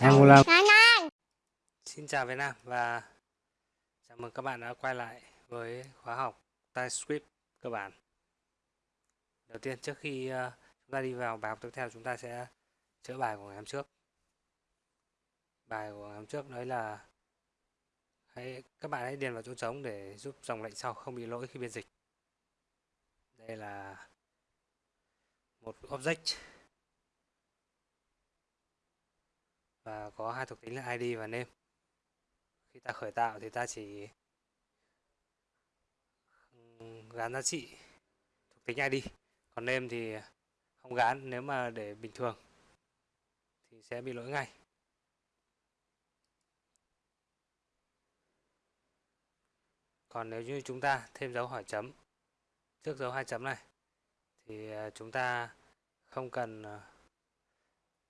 Angola Xin chào Việt Nam và chào mừng các bạn đã quay lại với khóa học TypeScript cơ bản. Đầu tiên trước khi uh, chúng ta đi vào bài học tiếp theo chúng ta sẽ chữa bài của ngày hôm trước. Bài của ngày hôm trước đấy là hãy các bạn hãy điền vào chỗ trống để giúp dòng lệnh sau không bị lỗi khi biên dịch. Đây là một object. Và có hai thuộc tính là ID và name. Khi ta khởi tạo thì ta chỉ gắn giá trị thuộc tính ID còn name thì không gắn nếu mà để bình thường thì sẽ bị lỗi ngay. Còn nếu như chúng ta thêm dấu hỏi chấm, trước dấu hai chấm này, thì à, chúng ta không cần ờ,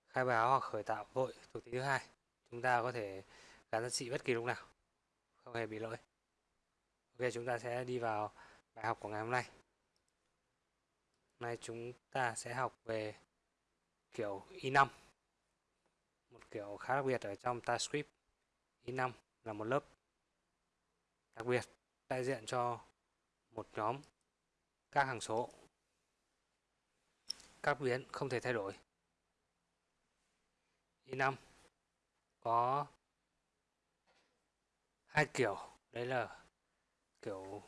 khai báo hoặc khởi tạo vội thuộc tính thứ hai. Chúng ta có thể gắn giá trị bất kỳ lúc nào, không hề bị lỗi. Ok, chúng ta sẽ đi vào bài học của ngày hôm nay. Hôm nay chúng ta sẽ học về kiểu i5 một kiểu khá đặc biệt ở trong TypeScript. i5 là một lớp đặc biệt đại diện cho một nhóm các hàng số các biến không thể thay đổi. I5 có hai kiểu, đấy là kiểu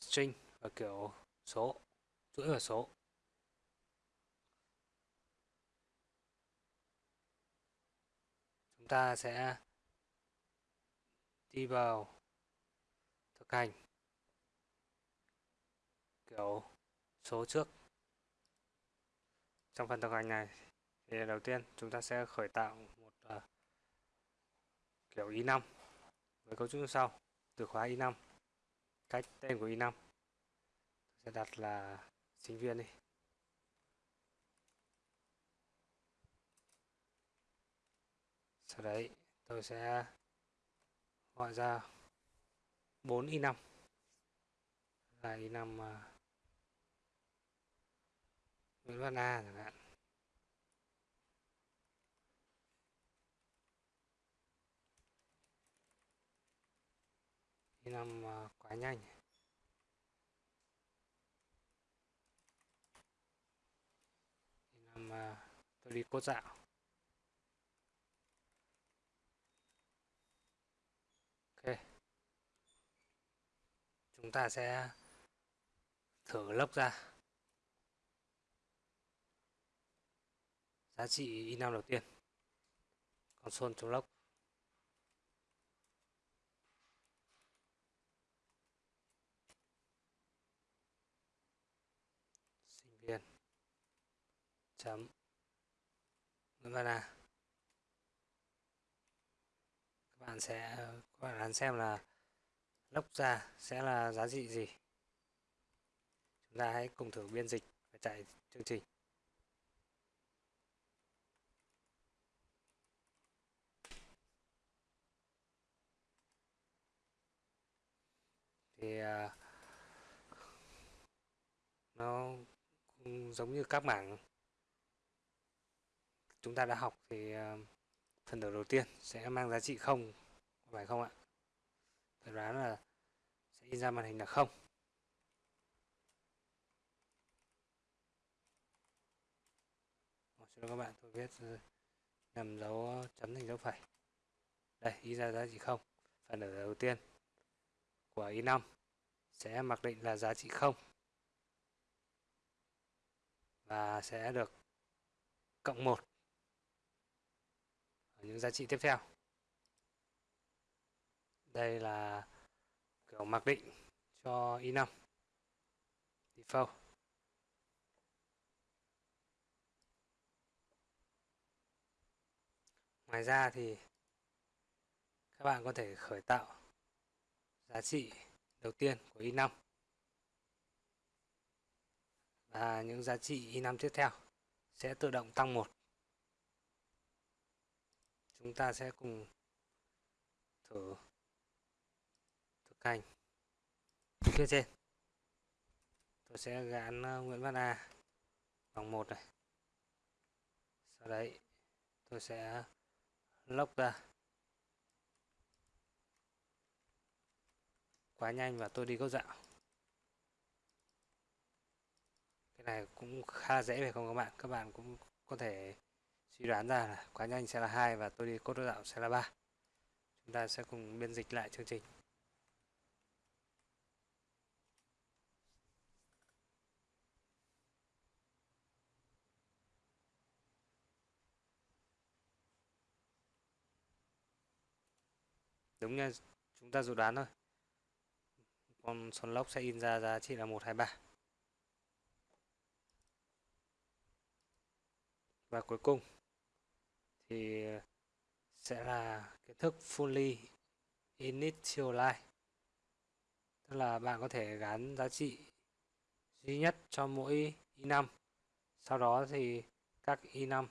string và kiểu số, chuỗi và số. Chúng ta sẽ đi vào thực hành kiểu số trước trong phần thực hành này thì đầu tiên chúng ta sẽ khởi tạo một uh, kiểu i5 với cấu trúc như sau. Từ khóa i5 cách tên của i5 tôi sẽ đặt là sinh viên đi. Sau đấy tôi sẽ gọi ra 4 i5 là i5 uh, Nguyễn Văn A chẳng hạn. Đi làm ờ, quá nhanh. Đi làm ờ, tôi đi cốt dạo. Ok. Chúng ta sẽ thử lốc ra. Giá trị in năm đầu tiên. Console.log sinh viên. Chấm. Nguyễn à. các bạn sẽ, các bạn đoán xem là lốc ra sẽ là giá trị gì. Chúng ta hãy cùng thử biên dịch và chạy chương trình. Thì uh, nó giống như các mảng chúng ta đã học thì uh, phần tử đầu tiên sẽ mang giá trị không phải không ạ? Tôi đoán là sẽ in ra màn hình là không. Cho các bạn tôi viết nhầm dấu chấm thành dấu phẩy. Đây in ra giá trị không phần tử đầu tiên của i5 sẽ mặc định là giá trị 0 và sẽ được cộng 1 ở những giá trị tiếp theo. Đây là kiểu mặc định cho i5 default. Ngoài ra thì các bạn có thể khởi tạo giá trị đầu tiên của i5 và những giá trị i5 tiếp theo sẽ tự động tăng một. Chúng ta sẽ cùng thử thực hành phía trên, tôi sẽ gán ờ, Nguyễn Văn A bằng một này. Sau đấy, tôi sẽ lốc ra. Quá nhanh và tôi đi gốc dạo. Cái này cũng khá dễ phải không các bạn? Các bạn cũng có thể suy đoán ra là quá nhanh sẽ là hai và tôi đi cốt dạo sẽ là ba. Chúng ta sẽ cùng biên dịch lại chương trình. Đúng nha, chúng ta dự đoán thôi con son lốc sẽ in ra giá trị là 123 và cuối cùng thì sẽ là kiến thức fully initialize tức là bạn có thể gắn giá trị duy nhất cho mỗi i5 sau đó thì các i5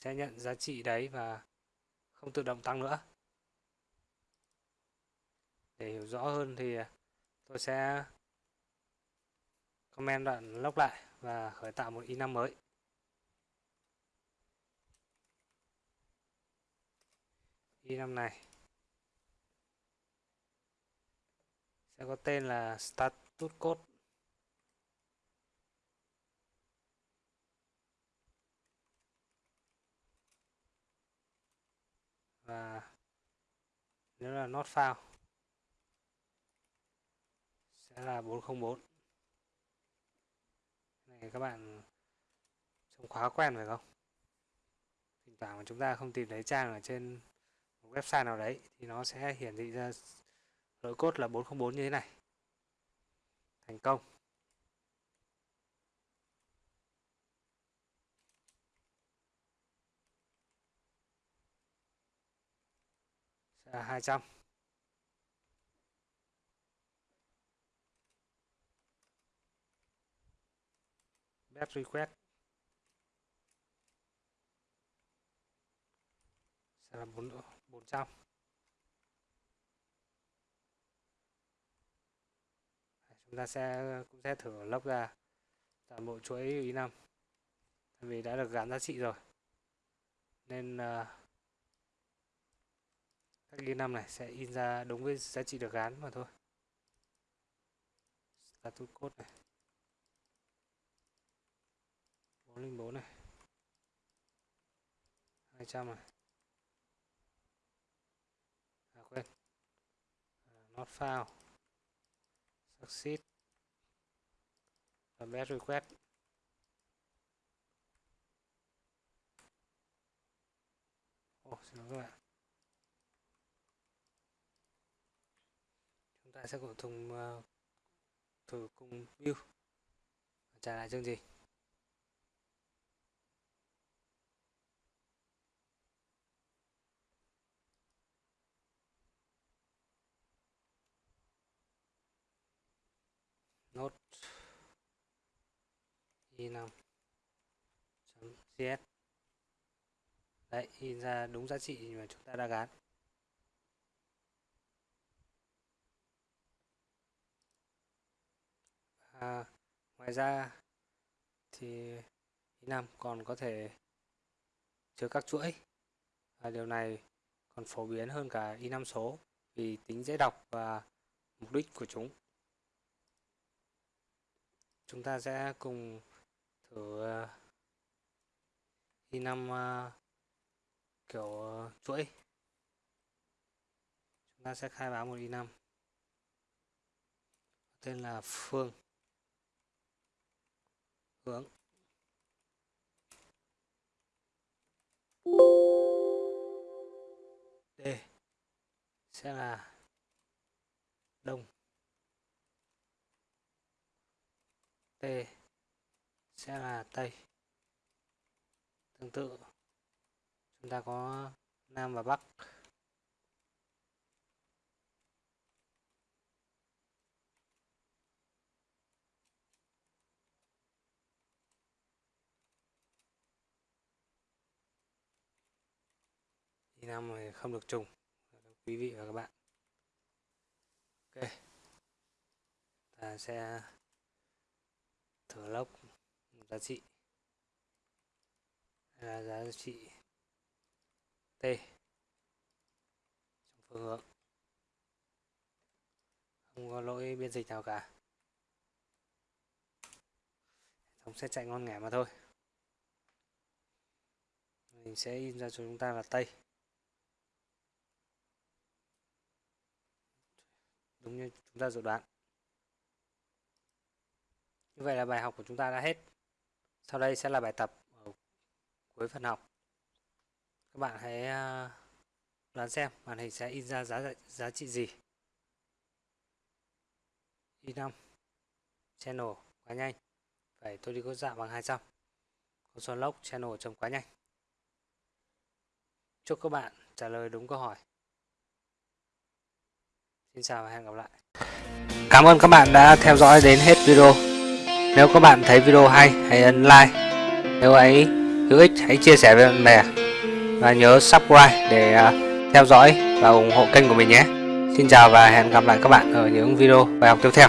sẽ nhận giá trị đấy và không tự động tăng nữa. Để hiểu rõ hơn thì tôi sẽ comment đoạn lốc lại và khởi tạo một i5 mới. I5 này sẽ có tên là status code. Và nếu là not found sẽ là 404 này, các bạn trông khóa quen phải không? Thỉnh thoảng mà chúng ta không tìm thấy trang ở trên một website nào đấy thì nó sẽ hiển thị ra lỗi code là 404 như thế này. Thành công. Sẽ là 200 get request. Sẽ là 4, 400 chúng ta sẽ cũng sẽ thử lốc ra toàn bộ chuỗi ý năm. Vì đã được gắn giá trị rồi. Nên uh, các ghi năm này sẽ in ra đúng với giá trị được gắn mà thôi. Status code này. 404 này. 200 này à. Quên. À, not found. Succeed. Và best request. Ồ, oh, xin lỗi các bạn. Chúng ta sẽ cùng thùng uh, thử cùng view. Trả lại chương trình. Nốt i5 cs đấy in ra đúng giá trị mà chúng ta đã gán. À, ngoài ra thì i5 um, còn có thể chứa các chuỗi. Và điều này còn phổ biến hơn cả i5 um, số vì tính dễ đọc và mục đích của chúng chúng ta sẽ cùng thử ờ, i năm ờ, kiểu ờ, chuỗi. Chúng ta sẽ khai báo một i5 tên là phương. Hướng. D. Sẽ là đông. T sẽ là Tây. Tương tự, chúng ta có Nam và Bắc. Thì Nam này không được trùng, quý vị và các bạn. Ok, ta sẽ thở lốc giá trị. Là giá trị t. Trong phương hướng. Không có lỗi biên dịch nào cả. Thống sẽ chạy ngon nghẻ mà thôi. Mình sẽ in ra cho chúng ta là tây đúng như chúng ta dự đoán như vậy là bài học của chúng ta đã hết. Sau đây sẽ là bài tập ở cuối phần học. Các bạn hãy à, đoán xem màn hình sẽ in ra giá giá trị gì. I5 channel, quá nhanh. Vậy tôi đi có dạ bằng 200 xoáy lốc channel chấm quá nhanh. Chúc các bạn trả lời đúng câu hỏi. Xin chào và hẹn gặp lại. Cảm ơn các bạn đã theo dõi đến hết video nếu các bạn thấy video hay, hãy ấn like. Nếu ấy hữu ích, hãy chia sẻ với bạn bè. Và nhớ subscribe để à, theo dõi và ủng hộ kênh của mình nhé. Xin chào và hẹn gặp lại các bạn ở những video bài học tiếp theo.